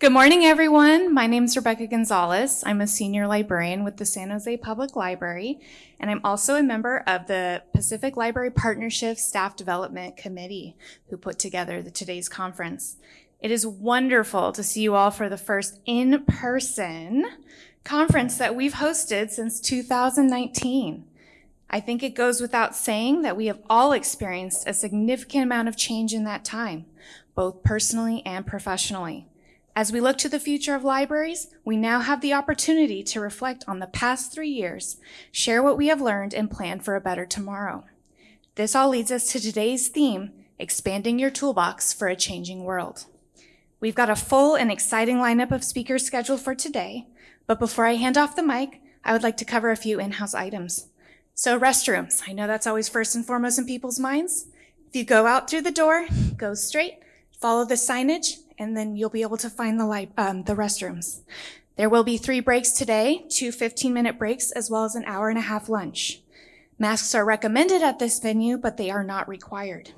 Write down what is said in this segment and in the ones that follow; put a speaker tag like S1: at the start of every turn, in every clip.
S1: Good morning, everyone. My name is Rebecca Gonzalez. I'm a senior librarian with the San Jose Public Library, and I'm also a member of the Pacific Library Partnership Staff Development Committee who put together the, today's conference. It is wonderful to see you all for the first in-person conference that we've hosted since 2019. I think it goes without saying that we have all experienced a significant amount of change in that time, both personally and professionally. As we look to the future of libraries, we now have the opportunity to reflect on the past three years, share what we have learned, and plan for a better tomorrow. This all leads us to today's theme, expanding your toolbox for a changing world. We've got a full and exciting lineup of speakers scheduled for today, but before I hand off the mic, I would like to cover a few in-house items. So restrooms, I know that's always first and foremost in people's minds. If you go out through the door, go straight, follow the signage, and then you'll be able to find the, um, the restrooms. There will be three breaks today, two 15-minute breaks, as well as an hour and a half lunch. Masks are recommended at this venue, but they are not required.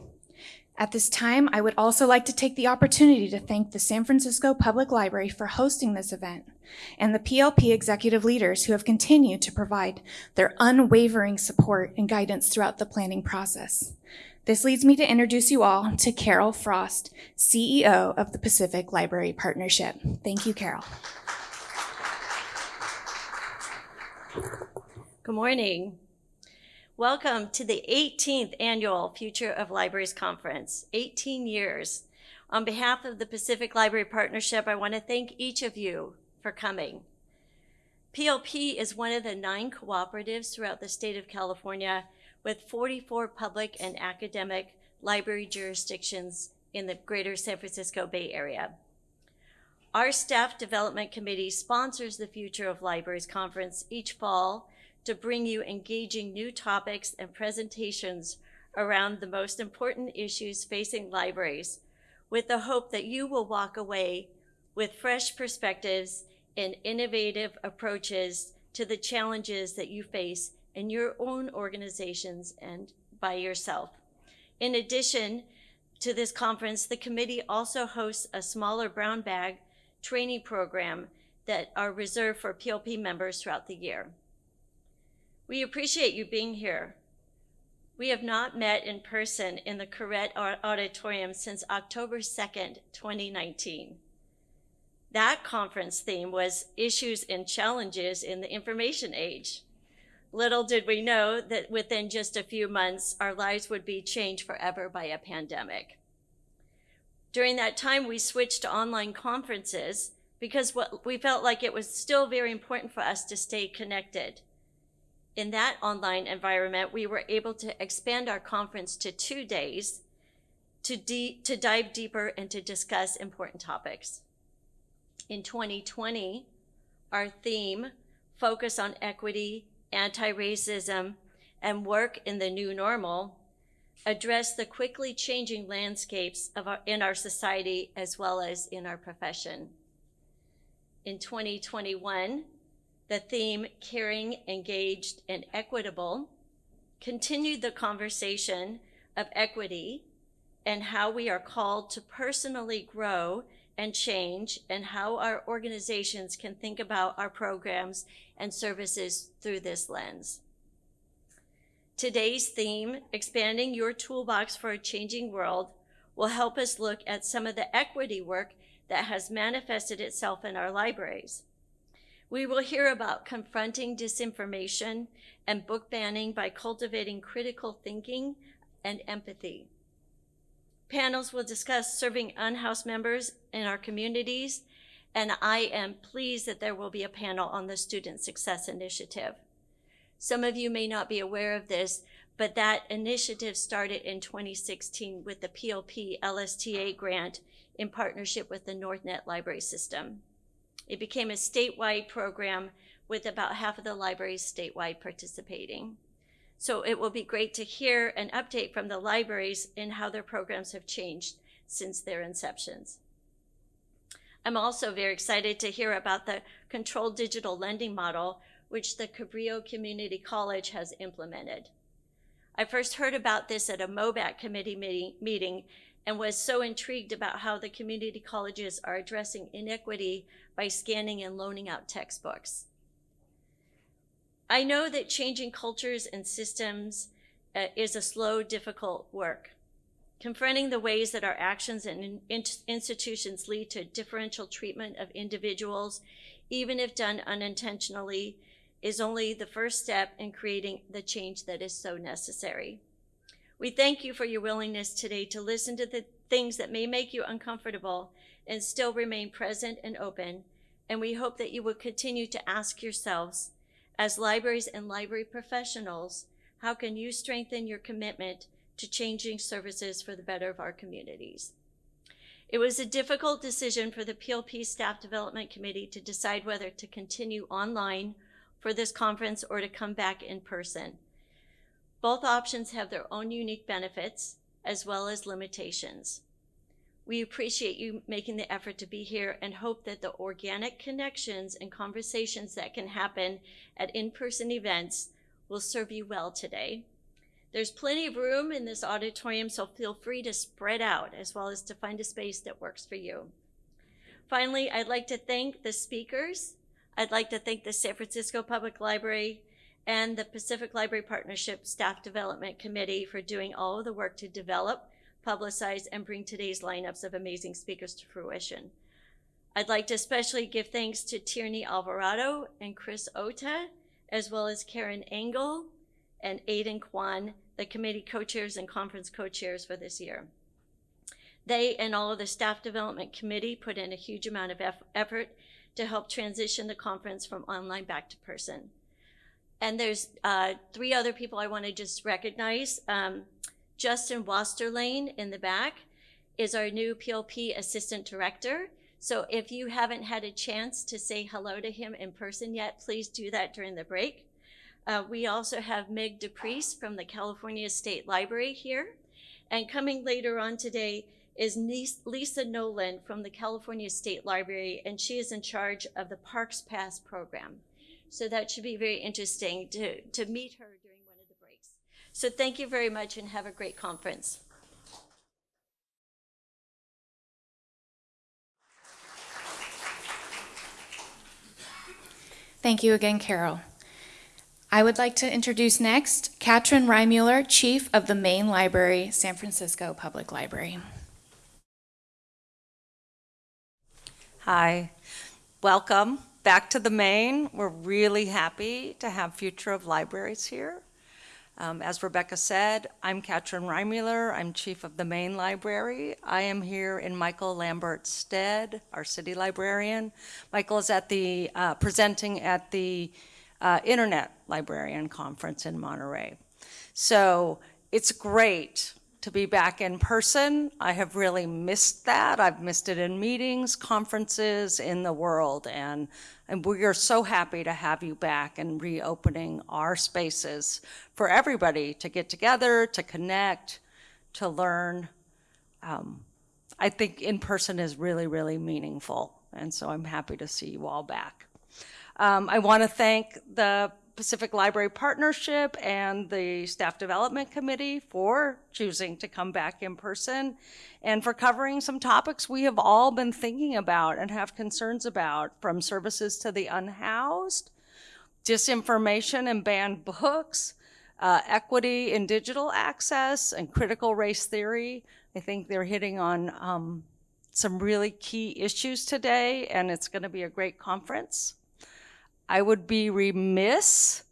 S1: At this time, I would also like to take the opportunity to thank the San Francisco Public Library for hosting this event and the PLP executive leaders who have continued to provide their unwavering support and guidance throughout the planning process. This leads me to introduce you all to Carol Frost, CEO of the Pacific Library Partnership. Thank you, Carol.
S2: Good morning. Welcome to the 18th annual Future of Libraries Conference, 18 years. On behalf of the Pacific Library Partnership, I want to thank each of you for coming. PLP is one of the nine cooperatives throughout the state of California with 44 public and academic library jurisdictions in the greater San Francisco Bay Area. Our staff development committee sponsors the Future of Libraries conference each fall to bring you engaging new topics and presentations around the most important issues facing libraries with the hope that you will walk away with fresh perspectives and innovative approaches to the challenges that you face in your own organizations and by yourself. In addition to this conference, the committee also hosts a smaller brown bag training program that are reserved for PLP members throughout the year. We appreciate you being here. We have not met in person in the Koret Auditorium since October 2nd, 2019. That conference theme was Issues and Challenges in the Information Age. Little did we know that within just a few months, our lives would be changed forever by a pandemic. During that time, we switched to online conferences because what, we felt like it was still very important for us to stay connected. In that online environment, we were able to expand our conference to two days to, to dive deeper and to discuss important topics. In 2020, our theme, Focus on Equity anti-racism, and work in the new normal address the quickly changing landscapes of our, in our society as well as in our profession. In 2021, the theme Caring, Engaged, and Equitable continued the conversation of equity and how we are called to personally grow and change and how our organizations can think about our programs and services through this lens. Today's theme, Expanding Your Toolbox for a Changing World, will help us look at some of the equity work that has manifested itself in our libraries. We will hear about confronting disinformation and book banning by cultivating critical thinking and empathy. Panels will discuss serving unhoused members in our communities, and I am pleased that there will be a panel on the Student Success Initiative. Some of you may not be aware of this, but that initiative started in 2016 with the PLP LSTA grant in partnership with the NorthNet library system. It became a statewide program with about half of the libraries statewide participating. So it will be great to hear an update from the libraries in how their programs have changed since their inceptions. I'm also very excited to hear about the controlled digital lending model, which the Cabrillo Community College has implemented. I first heard about this at a MOBAC committee meeting, meeting and was so intrigued about how the community colleges are addressing inequity by scanning and loaning out textbooks. I know that changing cultures and systems uh, is a slow, difficult work. Confronting the ways that our actions and in- in- institutions lead to differential treatment of individuals, even if done unintentionally, is only the first step in creating the change that is so necessary. We thank you for your willingness today to listen to the things that may make you uncomfortable and still remain present and open. And we hope that you will continue to ask yourselves, as libraries and library professionals, how can you strengthen your commitment to changing services for the better of our communities? It was a difficult decision for the PLP Staff Development Committee to decide whether to continue online for this conference or to come back in person. Both options have their own unique benefits as well as limitations. We appreciate you making the effort to be here and hope that the organic connections and conversations that can happen at in person events will serve you well today. There's plenty of room in this auditorium, so feel free to spread out as well as to find a space that works for you. Finally, I'd like to thank the speakers. I'd like to thank the San Francisco Public Library and the Pacific Library Partnership Staff Development Committee for doing all of the work to develop, publicize, and bring today's lineups of amazing speakers to fruition. I'd like to especially give thanks to Tierney Alvarado and Chris Ota, as well as Karen Engel and Aidan Kwan, the committee co-chairs and conference co-chairs for this year. They and all of the staff development committee put in a huge amount of effort to help transition the conference from online back to person. And there's uh, three other people I want to just recognize. Um, Justin Wasterlane in the back is our new PLP Assistant Director. So if you haven't had a chance to say hello to him in person yet, please do that during the break. Uh, we also have Meg DePriest from the California State Library here. And coming later on today is Lisa Nolan from the California State Library, and she is in charge of the Parks Pass program. So that should be very interesting to, to meet her during one of the breaks. So thank you very much and have a great conference.
S1: Thank you again, Carol. I would like to introduce next Katrin Reimuller, Chief of the Main Library, San Francisco Public Library.
S3: Hi, welcome back to the Main. We're really happy to have Future of Libraries here. Um, as Rebecca said, I'm Katrin Reimuller. I'm chief of the Main Library. I am here in Michael Lambert's stead, our city librarian. Michael is at the uh, presenting at the uh, Internet Librarian Conference in Monterey. So it's great to be back in person. I have really missed that. I've missed it in meetings, conferences, in the world. And, and we are so happy to have you back and reopening our spaces for everybody to get together, to connect, to learn. Um, I think in person is really, really meaningful. And so I'm happy to see you all back. Um, I want to thank the Pacific Library Partnership and the Staff Development Committee for choosing to come back in person and for covering some topics we have all been thinking about and have concerns about, from services to the unhoused, disinformation and banned books, uh, equity in digital access, and critical race theory. I think they're hitting on um, some really key issues today, and it's going to be a great conference. I would be remiss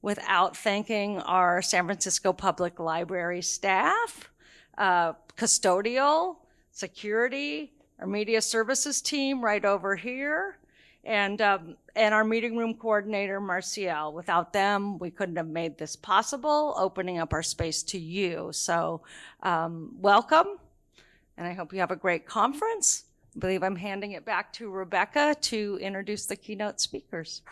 S3: without thanking our San Francisco Public Library staff, uh, custodial, security, our media services team right over here, and, um, and our meeting room coordinator, Marcial. Without them, we couldn't have made this possible, opening up our space to you. So um, welcome, and I hope you have a great conference. Believe I'm handing it back to Rebecca to introduce the keynote speakers.